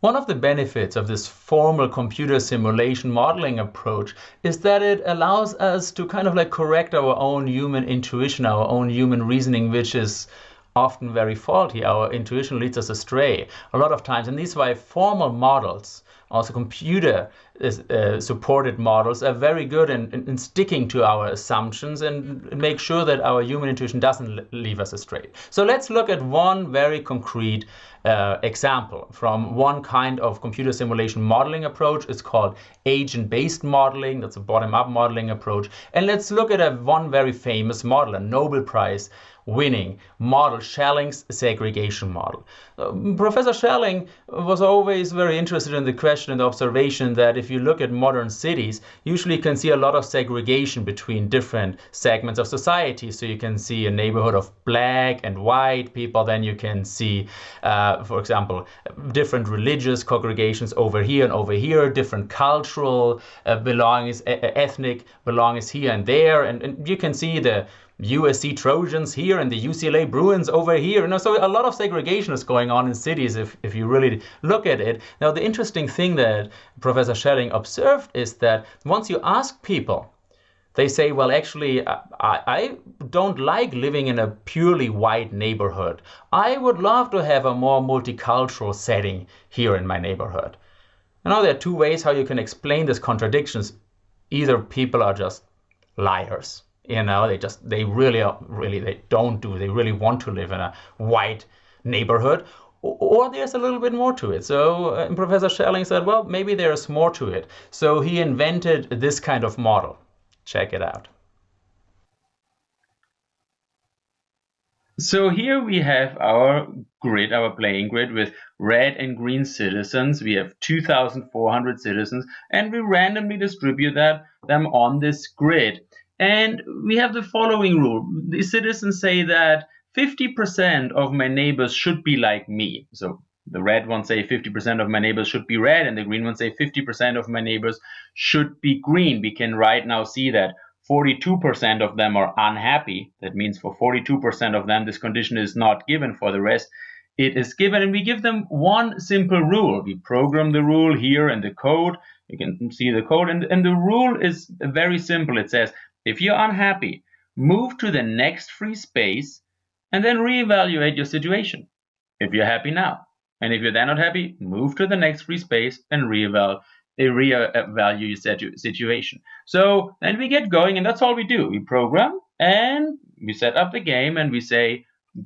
One of the benefits of this formal computer simulation modeling approach is that it allows us to kind of like correct our own human intuition, our own human reasoning, which is often very faulty. Our intuition leads us astray a lot of times. And these why formal models, also computer uh, supported models, are very good in, in, in, sticking to our assumptions and make sure that our human intuition doesn't leave us astray. So let's look at one very concrete uh, example from one kind of computer simulation modeling approach. It's called agent-based modeling. That's a bottom-up modeling approach. And let's look at a one very famous model, a Nobel Prize winning model, Schelling's segregation model. Uh, Professor Schelling was always very interested in the question and the observation that if you look at modern cities, usually you can see a lot of segregation between different segments of society. So you can see a neighborhood of black and white people, then you can see, uh, for example, different religious congregations over here and over here, different cultural uh, belongings, ethnic belongings here and there, and, and you can see the USC Trojans here and the UCLA Bruins over here. You know, so a lot of segregation is going on in cities if, if you really look at it. Now, the interesting thing that Professor Schelling observed is that once you ask people, they say, well, actually, I, I don't like living in a purely white neighborhood. I would love to have a more multicultural setting here in my neighborhood. Now, there are two ways how you can explain these contradictions. Either people are just liars you know, they just they really really they don't do. They really want to live in a white neighborhood, or there's a little bit more to it. So uh, Professor Schelling said, well, maybe there's more to it. So he invented this kind of model. Check it out. So here we have our grid, our playing grid with red and green citizens. We have 2,400 citizens and we randomly distribute that, them on this grid. And we have the following rule. The citizens say that 50% of my neighbors should be like me. So the red ones say 50% of my neighbors should be red, and the green ones say 50% of my neighbors should be green. We can right now see that 42% of them are unhappy. That means for 42% of them, this condition is not given. For the rest, it is given. And we give them one simple rule. We program the rule here in the code. You can see the code. And, and the rule is very simple. It says if you're unhappy, move to the next free space and then reevaluate your situation. If you're happy now, and if you're then not happy, move to the next free space and reevaluate eh, reevaluate your situation. So then we get going, and that's all we do. We program and we set up the game and we say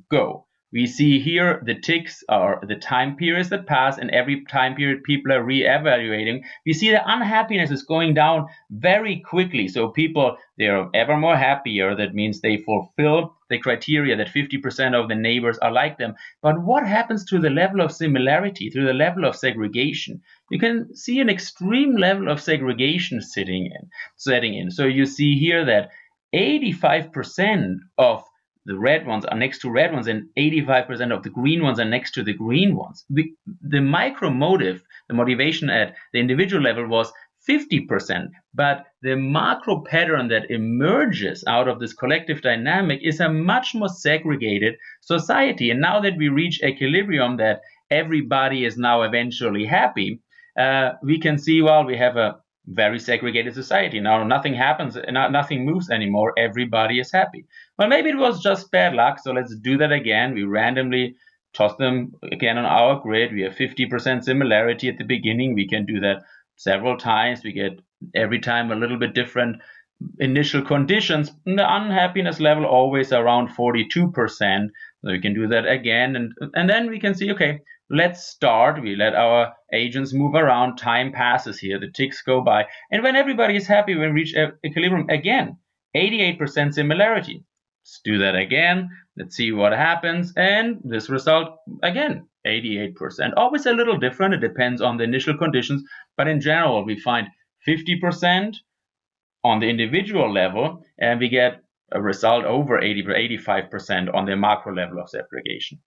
go. We see here the ticks are the time periods that pass, and every time period people are re-evaluating. We see the unhappiness is going down very quickly. So people they are ever more happier. That means they fulfill the criteria that 50% of the neighbors are like them. But what happens to the level of similarity, to the level of segregation? You can see an extreme level of segregation sitting in, setting in. So you see here that 85% of the red ones are next to red ones and 85% of the green ones are next to the green ones. The, the micro motive, the motivation at the individual level was 50%, but the macro pattern that emerges out of this collective dynamic is a much more segregated society. And now that we reach equilibrium, that everybody is now eventually happy, uh, we can see, well, we have a very segregated society. Now nothing happens, nothing moves anymore. Everybody is happy. Well, maybe it was just bad luck. So let's do that again. We randomly toss them again on our grid. We have 50% similarity at the beginning. We can do that several times. We get every time a little bit different initial conditions. And the unhappiness level always around 42%. So we can do that again. And, and then we can see, okay, let's start. We let our agents move around. Time passes here. The ticks go by. And when everybody is happy, we reach equilibrium again. 88% similarity. Let's do that again. Let's see what happens. And this result, again, 88%. Always a little different. It depends on the initial conditions. But in general, we find 50% on the individual level, and we get a result over 80 85% on the macro level of segregation.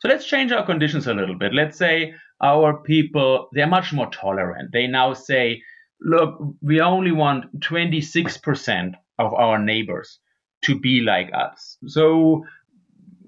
So let's change our conditions a little bit. Let's say our people, they're much more tolerant. They now say, look, we only want 26% of our neighbors to be like us. So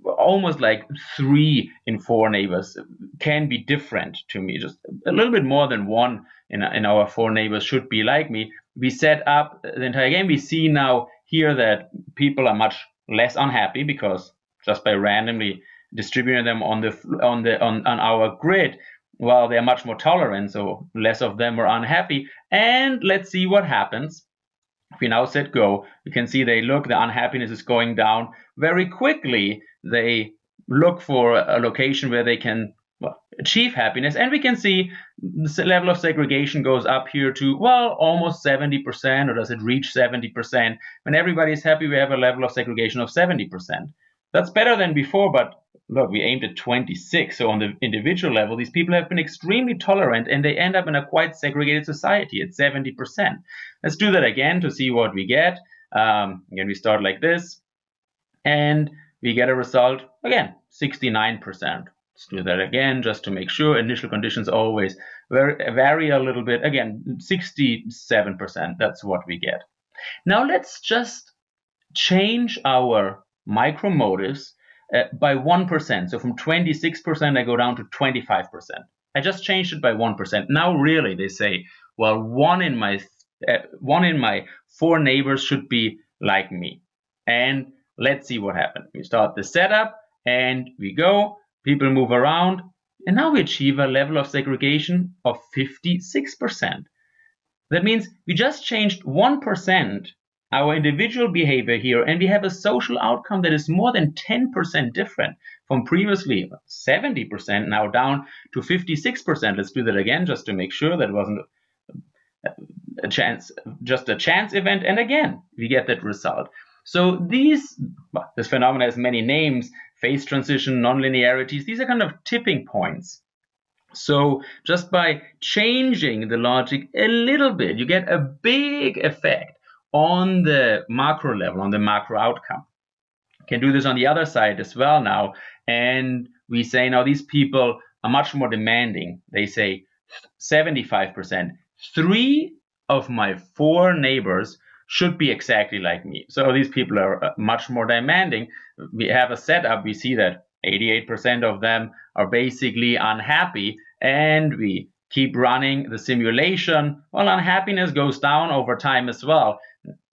almost like three in four neighbors can be different to me. Just a little bit more than one in, in our four neighbors should be like me. We set up the entire game. We see now here that people are much less unhappy because just by randomly distributing them on the on the on, on our grid, well, they're much more tolerant, so less of them are unhappy. And let's see what happens. If we now set go, you can see they look, the unhappiness is going down very quickly. They look for a location where they can well, achieve happiness. And we can see the level of segregation goes up here to, well, almost 70%, or does it reach 70%? When everybody is happy, we have a level of segregation of 70%. That's better than before, but look, we aimed at 26. So on the individual level, these people have been extremely tolerant and they end up in a quite segregated society at 70%. Let's do that again to see what we get. Um, again, we start like this and we get a result, again, 69%. Let's do that again just to make sure. Initial conditions always vary, vary a little bit. Again, 67%, that's what we get. Now let's just change our micromotives uh, by 1%. So from 26%, I go down to 25%. I just changed it by 1%. Now, really, they say, well, one in my uh, one in my four neighbors should be like me. And let's see what happens. We start the setup and we go. People move around. And now we achieve a level of segregation of 56%. That means we just changed 1% our individual behavior here, and we have a social outcome that is more than 10% different from previously 70% now down to 56%. Let's do that again just to make sure that wasn't a chance, just a chance event. And again, we get that result. So these, this phenomenon has many names, phase transition, nonlinearities. These are kind of tipping points. So just by changing the logic a little bit, you get a big effect on the macro level, on the macro outcome. Can do this on the other side as well now. And we say now these people are much more demanding. They say 75%. Three of my four neighbors should be exactly like me. So these people are uh, much more demanding. We have a setup, we see that 88% of them are basically unhappy, and we keep running the simulation. Well, unhappiness goes down over time as well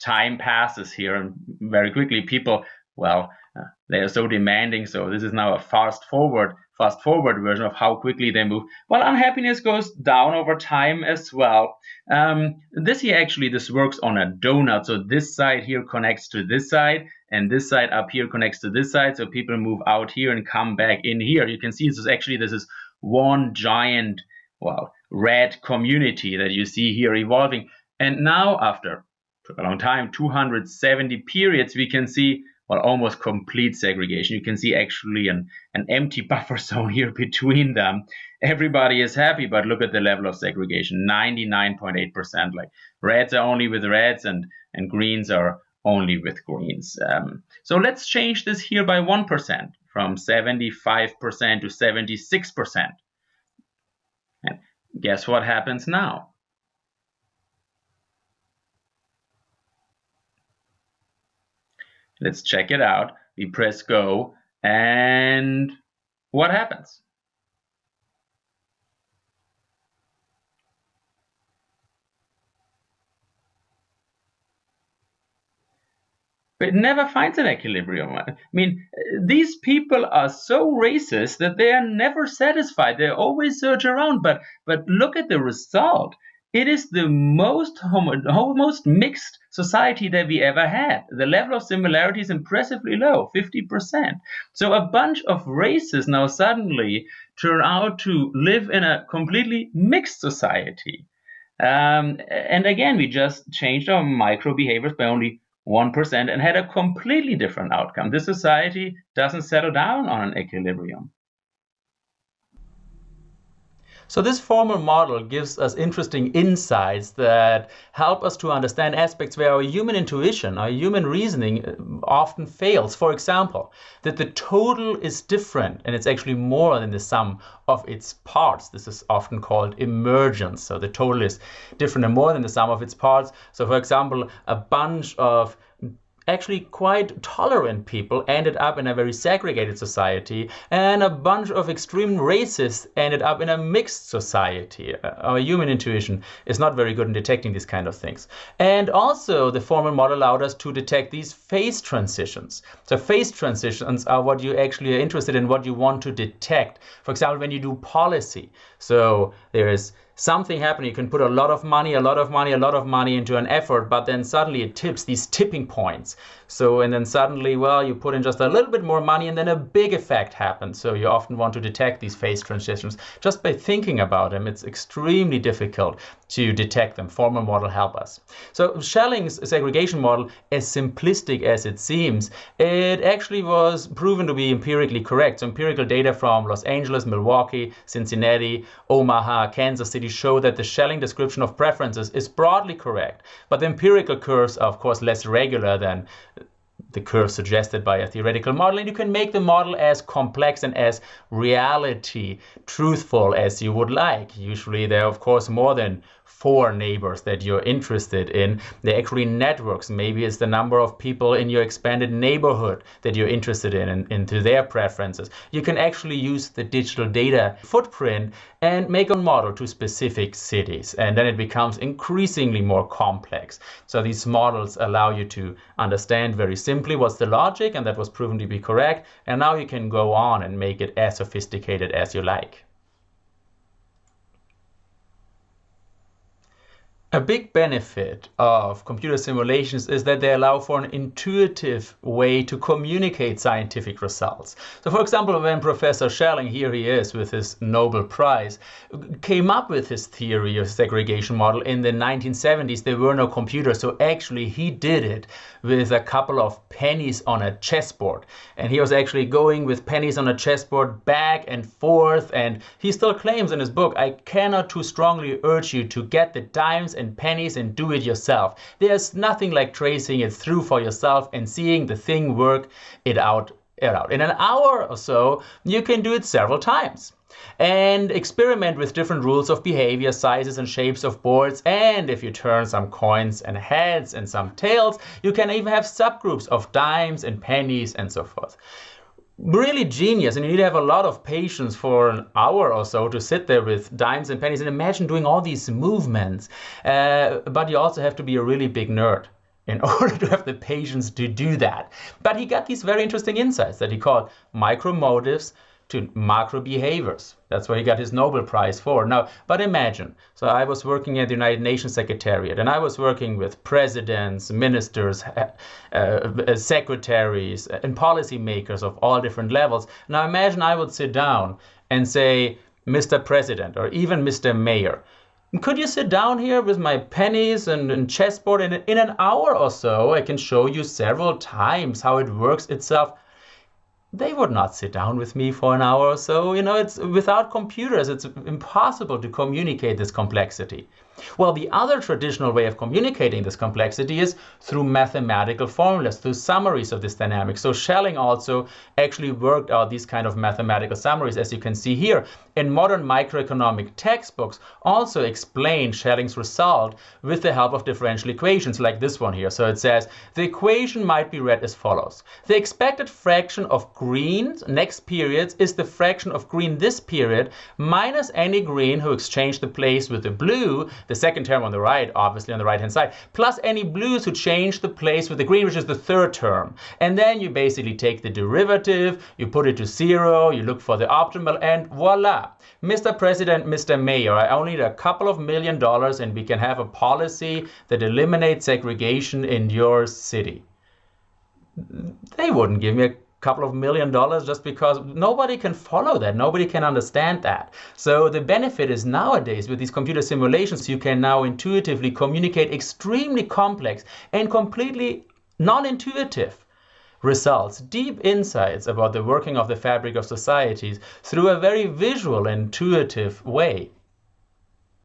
time passes here and very quickly people well uh, they are so demanding so this is now a fast forward fast forward version of how quickly they move. Well unhappiness goes down over time as well. Um, this here actually this works on a donut. So this side here connects to this side and this side up here connects to this side. So people move out here and come back in here. You can see this is actually this is one giant well red community that you see here evolving. And now after took a long time, 270 periods, we can see well, almost complete segregation. You can see actually an, an empty buffer zone here between them. Everybody is happy, but look at the level of segregation, 99.8%. Like reds are only with reds and, and greens are only with greens. Um, so let's change this here by 1% from 75% to 76%. And guess what happens now? Let's check it out. We press go and what happens? But it never finds an equilibrium. I mean, these people are so racist that they are never satisfied. They always search around. But but look at the result. It is the most homo- most mixed society that we ever had. The level of similarity is impressively low, 50%. So a bunch of races now suddenly turn out to live in a completely mixed society. Um, and again, we just changed our micro behaviors by only 1% and had a completely different outcome. This society doesn't settle down on an equilibrium. So this formal model gives us interesting insights that help us to understand aspects where our human intuition, our human reasoning uh, often fails. For example, that the total is different and it's actually more than the sum of its parts. This is often called emergence. So the total is different and more than the sum of its parts. So for example, a bunch of actually quite tolerant people ended up in a very segregated society, and a bunch of extreme racists ended up in a mixed society. Uh, our human intuition is not very good in detecting these kind of things. And also, the formal model allowed us to detect these phase transitions. So, phase transitions are what you actually are interested in, what you want to detect. For example, when you do policy. So, there is something happening. You can put a lot of money, a lot of money, a lot of money into an effort, but then suddenly it tips these tipping points. So, and then suddenly, well, you put in just a little bit more money and then a big effect happens. So you often want to detect these phase transitions just by thinking about them. It's extremely difficult to detect them. Formal model help us. So Schelling's segregation model, as simplistic as it seems, it actually was proven to be empirically correct. So empirical data from Los Angeles, Milwaukee, Cincinnati, Omaha, Kansas City show that the Schelling description of preferences is broadly correct. But the empirical curves are of course less regular than the curve suggested by a theoretical model, and you can make the model as complex and as reality truthful as you would like. Usually there are, of course, more than four neighbors that you're interested in. They're actually networks. Maybe it's the number of people in your expanded neighborhood that you're interested in and into their preferences. You can actually use the digital data footprint and make a model to specific cities. And then it becomes increasingly more complex. So these models allow you to understand very simply what's the logic, and that was proven to be correct. And now you can go on and make it as sophisticated as you like. A big benefit of computer simulations is that they allow for an intuitive way to communicate scientific results. So for example, when Professor Schelling, here he is with his Nobel Prize, came up with his theory of segregation model in the 1970s, there were no computers. So actually he did it with a couple of pennies on a chessboard. And he was actually going with pennies on a chessboard back and forth. And he still claims in his book, I cannot too strongly urge you to get the dimes and and pennies and do it yourself. There's nothing like tracing it through for yourself and seeing the thing work it out. It out. In an hour or so, you can do it several times and experiment with different rules of behavior, sizes and shapes of boards. And if you turn some coins and heads and some tails, you can even have subgroups of dimes and pennies and so forth really genius and you need to have a lot of patience for an hour or so to sit there with dimes and pennies and imagine doing all these movements. Uh, but you also have to be a really big nerd in order to have the patience to do that. But he got these very interesting insights that he called micromotives to macro behaviors. That's what he got his Nobel Prize for. Now, but imagine, so I was working at the United Nations Secretariat, and I was working with presidents, ministers, uh, secretaries, and policymakers of all different levels. Now, imagine I would sit down and say, Mr. President, or even Mr. Mayor, could you sit down here with my pennies and, and chessboard and in an hour or so I can show you several times how it works itself they would not sit down with me for an hour or so. You know, it's without computers, it's impossible to communicate this complexity. Well, the other traditional way of communicating this complexity is through mathematical formulas, through summaries of this dynamic. So Schelling also actually worked out these kind of mathematical summaries, as you can see here. In modern microeconomic textbooks, also explain Schelling's result with the help of differential equations, like this one here. So it says, the equation might be read as follows. The expected fraction of green next period is the fraction of green this period minus any green who exchanged the place with the blue the second term on the right, obviously on the right hand side, plus any blues who change the place with the green, which is the third term. And then you basically take the derivative, you put it to zero, you look for the optimal, and voila. Mr. President, Mr. Mayor, I only need a couple of million dollars and we can have a policy that eliminates segregation in your city. They wouldn't give me a couple of million dollars just because nobody can follow that. Nobody can understand that. So the benefit is nowadays with these computer simulations, you can now intuitively communicate extremely complex and completely non-intuitive results, deep insights about the working of the fabric of societies through a very visual, intuitive way.